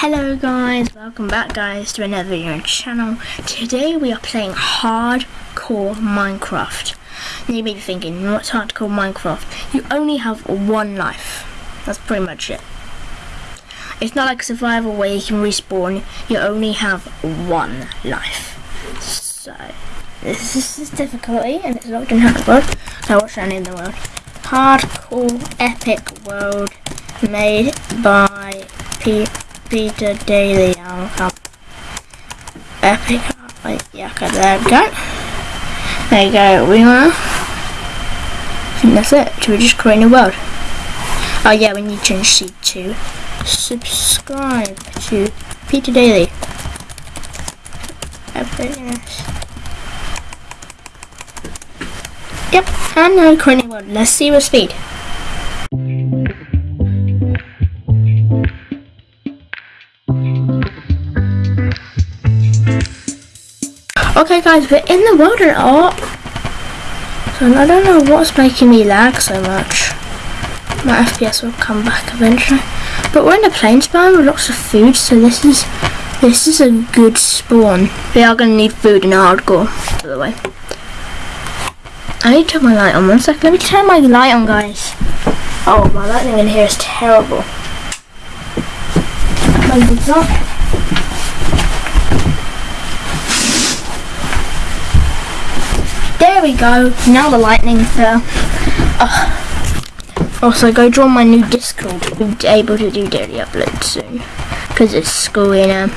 Hello guys, welcome back guys to another video on channel. Today we are playing Hardcore Minecraft. Now you may be thinking, what's Hardcore Minecraft? You only have one life. That's pretty much it. It's not like survival where you can respawn, you only have one life. So, this is this difficulty and it's locked in hard world. So what's that in the world? Hardcore Epic World made by P Peter Daily Cup. Epic like yeah, okay, there we go. There you go, we are. I think that's it. Should we just create a world? Oh yeah, we need to change seed to subscribe to Peter Daily. Epicness. Yep, and now creating a world. Let's see what speed. Okay guys, we're in the at art. Oh. So I don't know what's making me lag so much. My FPS will come back eventually. But we're in a plains biome with lots of food, so this is this is a good spawn. We are gonna need food in hardcore, by the way. I need to turn my light on one second. Let me turn my light on guys. Oh my lighting in here is terrible. There we go. Now the lightning's there. Uh, also, go join my new Discord. We'll be able to do daily uploads soon. Because it's school, you know.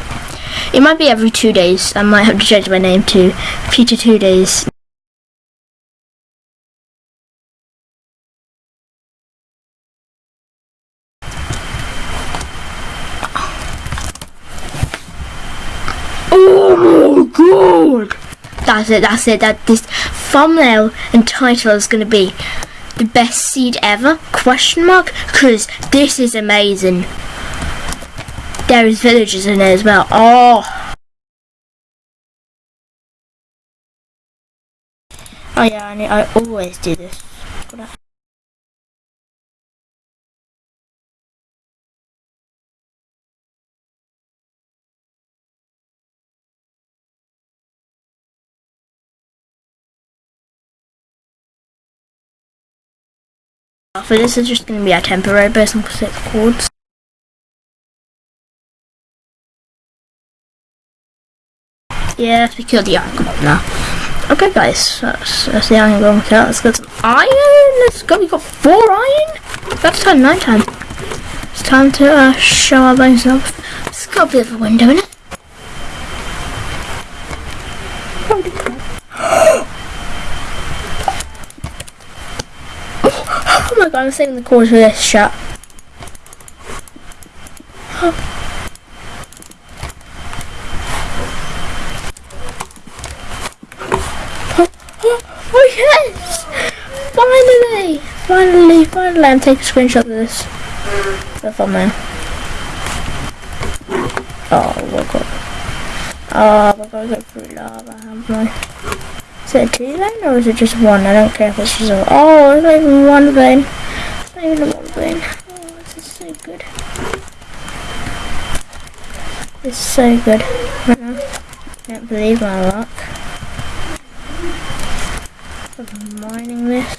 It might be every two days. I might have to change my name to Future Two Days. Oh my god! That's it, that's it. That this thumbnail and title is gonna be the best seed ever? Question mark? Cause this is amazing. There is villagers in there as well. Oh Oh yeah, I, I always do this. For this is just going to be a temporary base and set chords. Yes, we killed the iron golem now. Okay guys, that's, that's the iron golem kill. Let's get some iron. Let's go. We got four iron. That's time night time. It's time to uh, show our off. Let's go a bit of a window in it. my god, I'm saving the corners for this shot. Oh yes! Finally! Finally, finally, I'm taking a screenshot of this. The thumbnail. Oh, my god. Oh, we're gonna go through lava, haven't we? Is it a two vein or is it just one? I don't care if it's just a... Oh, it's not even one vein. It's not even vein. Oh, this is so good. This is so good mm-hmm. right now. Can't believe my luck. Of mining this.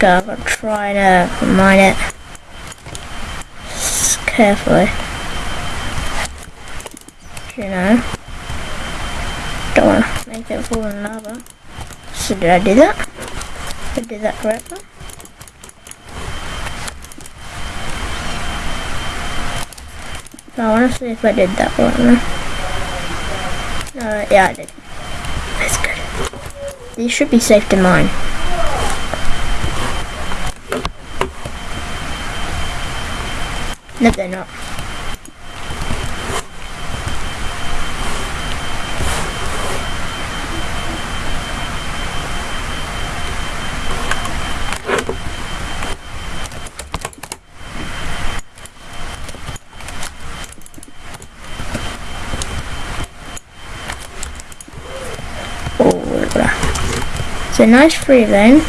Go, I'm gonna try to uh, mine it. Just carefully. You know. Don't wanna make it in lava. So did I do that? Did I did that correctly? I want to see if I did that one. Uh, yeah, I did. That's good. These should be safe to mine. No, they're not. It's a nice free vein.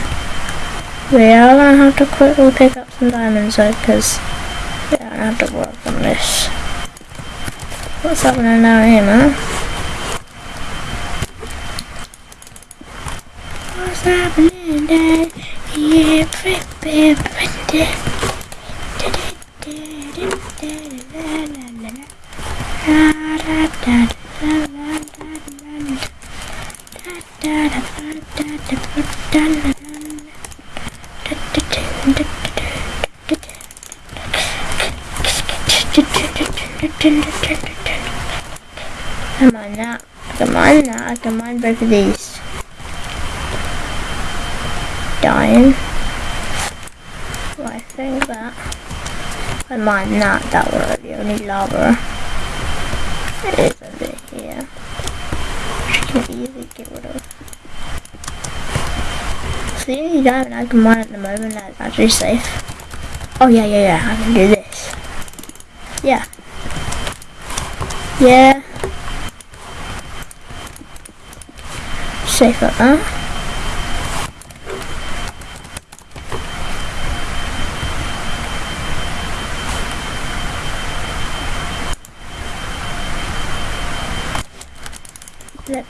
We are gonna have to quickly pick up some diamonds though, because we don't have to work on this. What's happening down here, man? What's happening down here? Come Now. Come on, both of these. Dying. Well, I think that. Come on now. That were the only lava. It is over here. Which can easily get rid of. So the only diamond I can mine at the moment that's actually safe. Oh yeah, yeah, yeah. I can do this. Yeah. Yeah. Safe like that. Let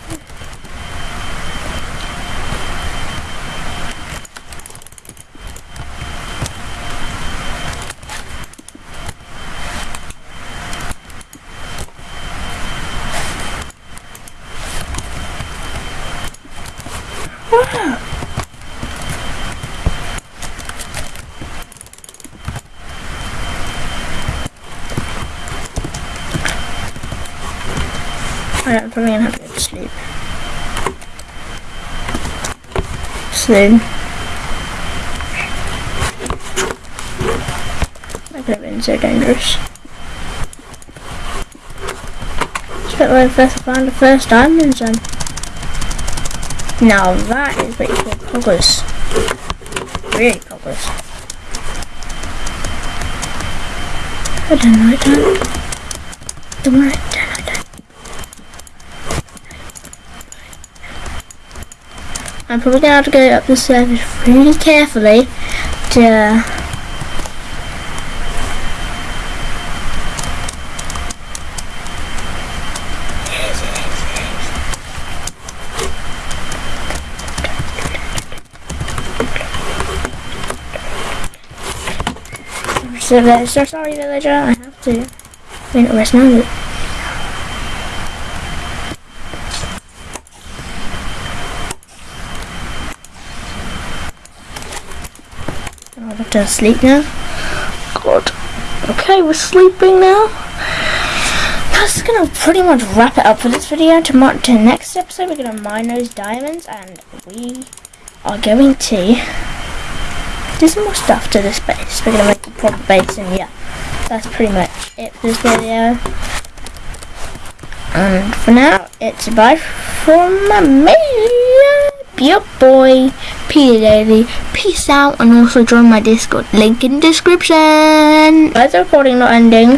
Oh, I'm probably gonna have to go to sleep. Soon. That could have been so dangerous. Just like first found the first diamonds then. Now that is pretty cool progress. Really progress. I don't know, I don't. Worry, I don't, don't. I'm probably gonna have to go up the stairs really carefully to So, uh, so sorry villager, I have to a rest now. I'll have to sleep now. God. Okay, we're sleeping now. That's gonna pretty much wrap it up for this video. Tomorrow, to next episode, we're gonna mine those diamonds, and we are going to do some more stuff to this base. We're gonna make a proper base, and yeah, that's pretty much it for this video. And for now, it's bye from me, your boy, Peter Daily. Peace out, and also join my Discord. Link in description. Why is the recording not ending?